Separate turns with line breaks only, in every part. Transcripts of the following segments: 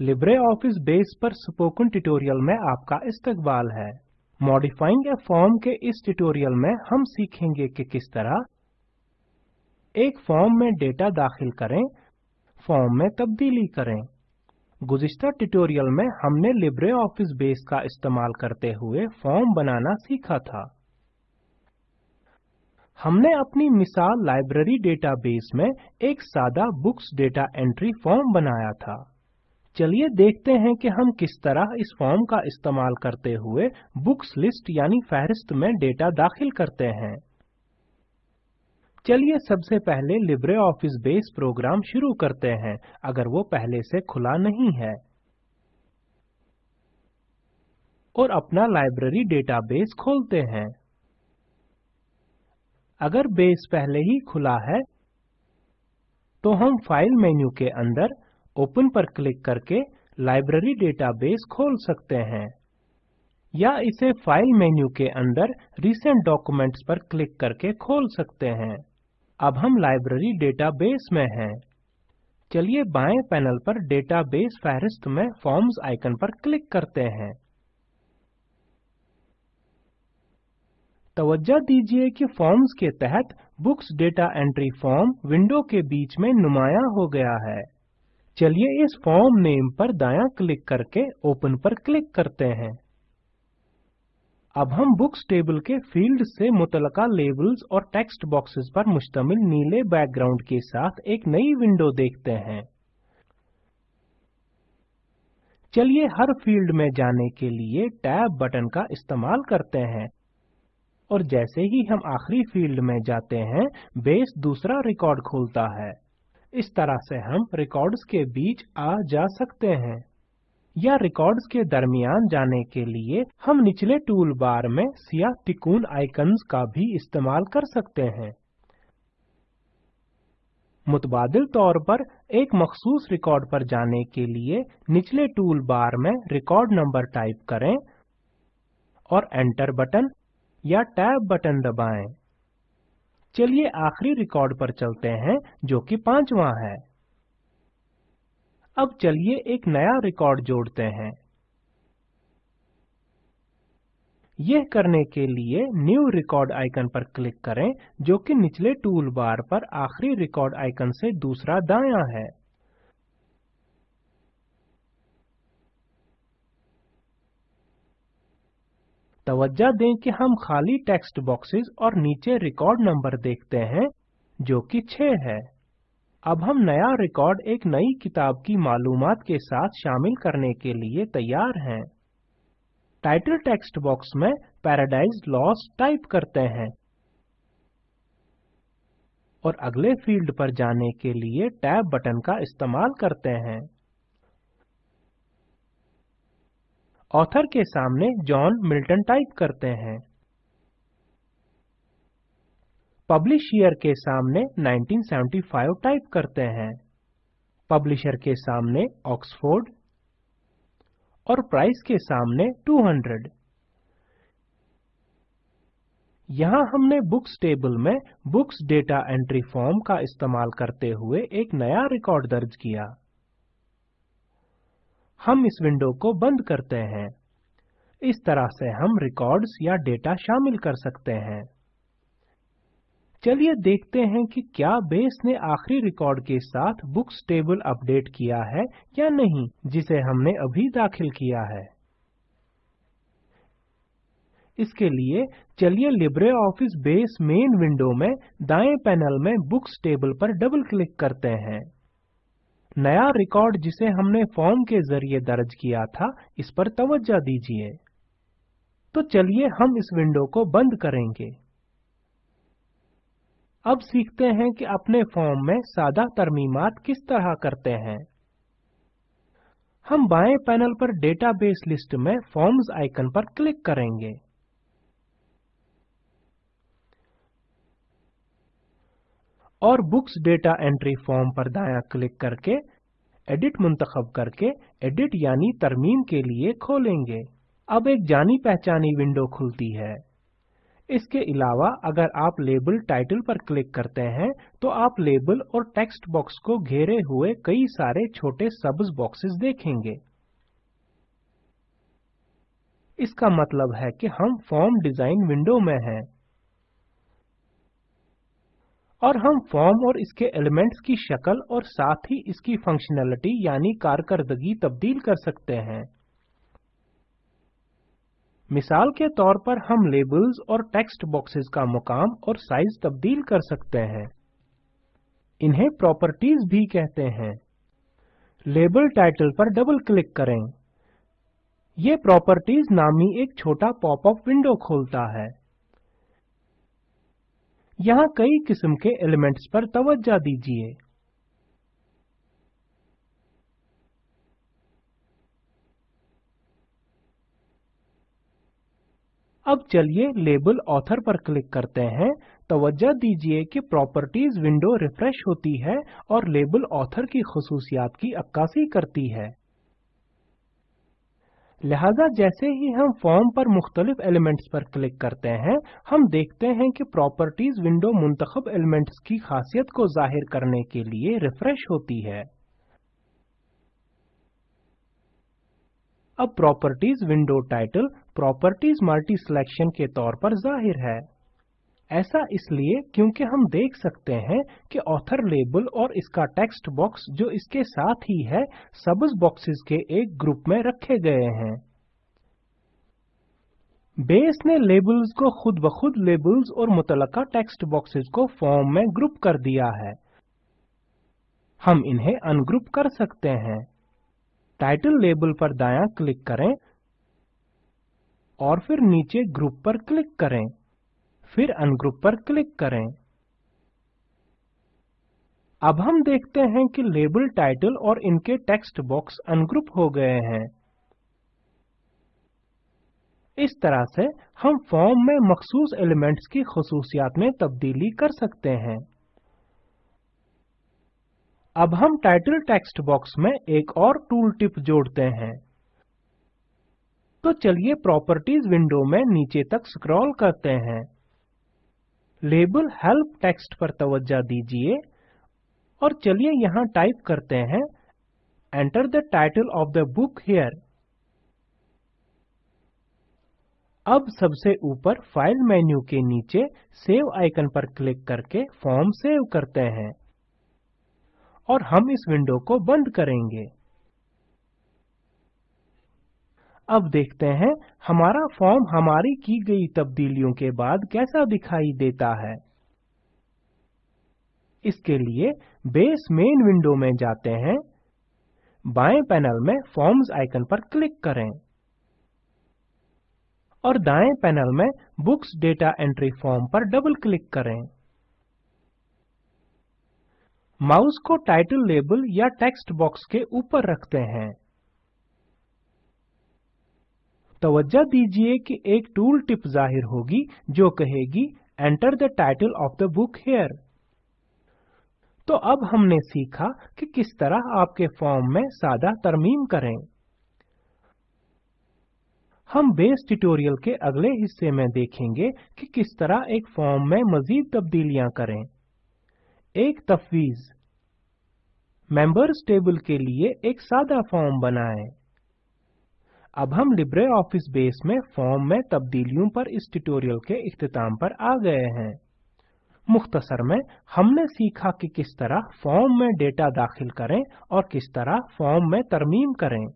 Libre office base पर spoken tutorial में आपका इस्तकबाल है। मॉडिफाइंग ए फॉर्म के इस ट्यूटोरियल में हम सीखेंगे कि किस तरह एक फॉर्म में डेटा दाखिल करें, फॉर्म में तब्दीली करें। गुज़िश्ता ट्यूटोरियल में हमने लिब्रे ऑफ़िस बेस का इस्तेमाल करते हुए फॉर्म बनाना सीखा था। हमने अपनी मिसाल लाइब्रेरी डेटाबेस में एक सादा बुक्स डेटा एंट्री फॉर्म बनाया था। चलिए देखते हैं कि हम किस तरह इस फॉर्म का इस्तेमाल करते हुए बुक्स लिस्ट यानी फहरिस्त में डेटा दाखिल करते हैं। चलिए सबसे पहले लिब्रे ऑफ़िस बेस प्रोग्राम शुरू करते हैं, अगर वो पहले से खुला नहीं है। और अपना लाइब्रेरी डेटाबेस खोलते हैं। अगर बेस पहले ही खुला है तो हम फ़ाइल मेन्यू के अंदर ओपन पर क्लिक करके लाइब्रेरी डेटाबेस खोल सकते हैं। या इसे फ़ाइल मेन्यू के अंदर रिसेंट डॉक्यूमेंट्स पर क्लिक करके खोल सकते हैं। अब हम लाइब्रेरी डेटाबेस में हैं। चलिए बाएँ पैनल पर डेटाबेस फहरिस्त में फॉर्म्स आइकन पर क्लिक करते हैं। तवज्जो दीजिए कि फॉर्म्स के तहत books data entry form window के बीच में नुमाया हो गया है। चलिए इस फॉर्म नेम पर दायां क्लिक करके ओपन पर क्लिक करते हैं। अब हम बुक्स टेबल के फ़ील्ड से मुतलका लेबल्स और टेक्स्ट बॉक्सेस पर मुश्तमिल नीले बैकग्राउंड के साथ एक नई विंडो देखते हैं। चलिए हर फ़ील्ड में जाने के लिए टैब बटन का इस्तेमाल करते हैं। और जैसे ही हम आखिरी फ़ील्ड में जाते हैं, बेस दूसरा रिकॉर्ड खोलता है। इस तरह से हम रिकॉर्ड्स के बीच आ जा सकते हैं। या रिकॉर्ड्स के दरमियान जाने के लिए हम निचले टूल बार में सिया तिकोन आइकन्स का भी इस्तेमाल कर सकते हैं। मुतबादिल तौर पर एक मखसूस रिकॉर्ड पर जाने के लिए निचले टूल बार में रिकॉर्ड नंबर टाइप करें और एंटर बटन या टैब बटन दबाएँ। चलिए आखिरी रिकॉर्ड पर चलते हैं, जो कि पांचवा है। अब चलिए एक नया रिकॉर्ड जोड़ते हैं। यह करने के लिए न्यू रिकॉर्ड आइकन पर क्लिक करें, जो कि निचले टूल बार पर आखिरी रिकॉर्ड आइकन से दूसरा दायां है। तवज्जो दें कि हम खाली टेक्स्ट बॉक्सेस और नीचे रिकॉर्ड नंबर देखते हैं, जो कि 6 है। अब हम नया रिकॉर्ड एक नई किताब की मालूमात के साथ शामिल करने के लिए तैयार हैं। टाइटल टेक्स्ट बॉक्स में पैराडाइज लॉस टाइप करते हैं। और अगले फ़ील्ड पर जाने के लिए टैब बटन का इस्तेमाल करते हैं। ऑथर के सामने जॉन मिल्टन टाइप करते हैं। पब्लिश ईयर के सामने 1975 टाइप करते हैं। पब्लिशर के सामने ऑक्सफोर्ड और प्राइस के सामने 200 यहाँ हमने बुक्स टेबल में बुक्स डेटा एंट्री फॉर्म का इस्तेमाल करते हुए एक नया रिकॉर्ड दर्ज किया। हम इस विंडो को बंद करते हैं। इस तरह से हम रिकॉर्ड्स या डेटा शामिल कर सकते हैं। चलिए देखते हैं कि क्या बेस ने आखिरी रिकॉर्ड के साथ बुक्स टेबल अपडेट किया है या नहीं, जिसे हमने अभी दाखिल किया है। इसके लिए चलिए LibreOffice base main window में दाएँ पैनल में बुक्स टेबल पर डबल क्लिक करते हैं। नया रिकॉर्ड जिसे हमने फॉर्म के ज़रिए दर्ज किया था, इस पर तवज्जो दीजिए। तो चलिए हम इस विंडो को बंद करेंगे। अब सीखते हैं कि अपने फॉर्म में सादा तरमीमात किस तरह करते हैं। हम बाएँ पैनल पर डेटाबेस लिस्ट में फॉर्म्स आइकन पर क्लिक करेंगे। और बुक्स डेटा एंट्री फॉर्म पर दायां क्लिक करके, एडिट मुंतखब करके, एडिट यानी तरमीम के लिए खोलेंगे। अब एक जानी पहचानी विंडो खुलती है। इसके अलावा अगर आप लेबल टाइटल पर क्लिक करते हैं तो आप लेबल और टेक्स्ट बॉक्स को घेरे हुए कई सारे छोटे सब्ज बॉक्सेस देखेंगे। इसका मतलब है कि हम फॉर्म डिज़ाइन विंडो में हैं। और हम फॉर्म और इसके एलिमेंट्स की शक्ल और साथ ही इसकी फंक्शनैलिटी यानी कारकर्दगी तब्दील कर सकते हैं। मिसाल के तौर पर हम लेबल्स और टेक्स्ट बॉक्सेस का मुकाम और साइज़ तब्दील कर सकते हैं। इन्हें प्रॉपर्टीज़ भी कहते हैं। लेबल टाइटल पर डबल क्लिक करें। ये प्रॉपर्टीज़ नामी एक छोटा पॉपअप विंडो खोलता है। यहाँ कई किस्म के एलिमेंट्स पर तवज्जो दीजिए। अब चलिए लेबल ऑथर पर क्लिक करते हैं। तवज्जा दीजिए कि प्रॉपर्टीज़ विंडो रिफ्रेश होती है और लेबल ऑथर की खसूसियात की अक्कासी करती है। लिहाजा जैसे ही हम फॉर्म पर मुख्तलिफ़ एलिमेंट्स पर क्लिक करते हैं, हम देखते हैं कि प्रॉपर्टीज़ विंडो मुंतखब एलिमेंट्स की खासियत को ज़ाहिर करने के लिए रिफ्रेश होती है। अब properties window title properties multi selection के तौर पर ज़ाहिर है। ऐसा इसलिए क्योंकि हम देख सकते हैं कि ऑथर लेबल और इसका टेक्स्ट बॉक्स जो इसके साथ ही है सबज बॉक्सेस के एक ग्रुप में रखे गए हैं। बेस ने लेबल्स को खुद ब खुद लेबल्स और मुतलका टेक्स्ट बॉक्सेस को फॉर्म में ग्रुप कर दिया है। हम इन्हें अनग्रुप कर सकते हैं। टाइटल लेबल पर दायां क्लिक करें और फिर नीचे ग्रुप पर क्लिक करें। फिर अनग्रुप पर क्लिक करें। अब हम देखते हैं कि लेबल टाइटल और इनके टेक्स्ट बॉक्स अनग्रुप हो गए हैं। इस तरह से हम फॉर्म में मखसूस एलिमेंट्स की खसूसियात में तब्दीली कर सकते हैं। अब हम टाइटल टेक्स्ट बॉक्स में एक और टूल टिप जोड़ते हैं। तो चलिए प्रॉपर्टीज़ विंडो में नीचे तक स्क्रॉल करते हैं। लेबल हेल्प टेक्स्ट पर तवज्जो दीजिए। और चलिए यहाँ टाइप करते हैं। Enter the title of the book here अब सबसे ऊपर फ़ाइल मेन्यू के नीचे सेव आइकन पर क्लिक करके फॉर्म सेव करते हैं। और हम इस विंडो को बंद करेंगे। अब देखते हैं, हमारा फॉर्म हमारी की गई तब्दीलियों के बाद कैसा दिखाई देता है। इसके लिए बेस मेन विंडो में जाते हैं। बाएँ पैनल में फॉर्म्स आइकन पर क्लिक करें। और दाएँ पैनल में बुक्स डेटा एंट्री फॉर्म पर डबल क्लिक करें। माउस को टाइटल लेबल या टेक्स्ट बॉक्स के ऊपर रखते हैं। तवज्जो दीजिए कि एक टूल टिप ज़ाहिर होगी, जो कहेगी enter the title of the book here तो अब हमने सीखा कि किस तरह आपके फॉर्म में सादा तरमीम करें। हम बेस ट्यूटोरियल के अगले हिस्से में देखेंगे कि किस तरह एक फॉर्म में मजीद तब्दीलियाँ करें। एक तफवीज। मेंबर्स टेबल के लिए एक सादा फॉर्म बनाएँ। अब हम लिब्रे ऑफ़िस बेस में फॉर्म में तब्दीलियों पर इस ट्यूटोरियल के इख्तिताम पर आ गए हैं। मुख्तसर में हमने सीखा कि किस तरह फॉर्म में डेटा दाखिल करें और किस तरह फॉर्म में तरमीम करें।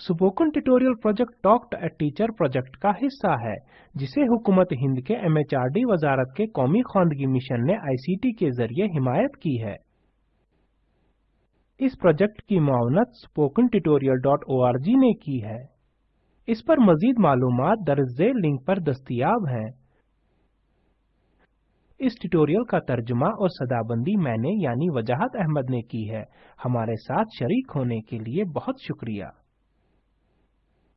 Spoken tutorial project talk a teacher project का हिस्सा है, जिसे हुकूमत हिंद के एमएचआरडी वजारत के कौमी खानदगी मिशन ने आईसीटी के ज़रिए हिमायत की है। इस प्रोजेक्ट की आर जी ने की है। इस पर मजीद मालूम दर्ज लिंक पर दस्तियाब हैं। इस ट्यूटोरियल का तर्जुमा और सदाबंदी मैंने यानी वजाहत अहमद ने की है। हमारे साथ शरीक होने के लिए बहुत शुक्रिया।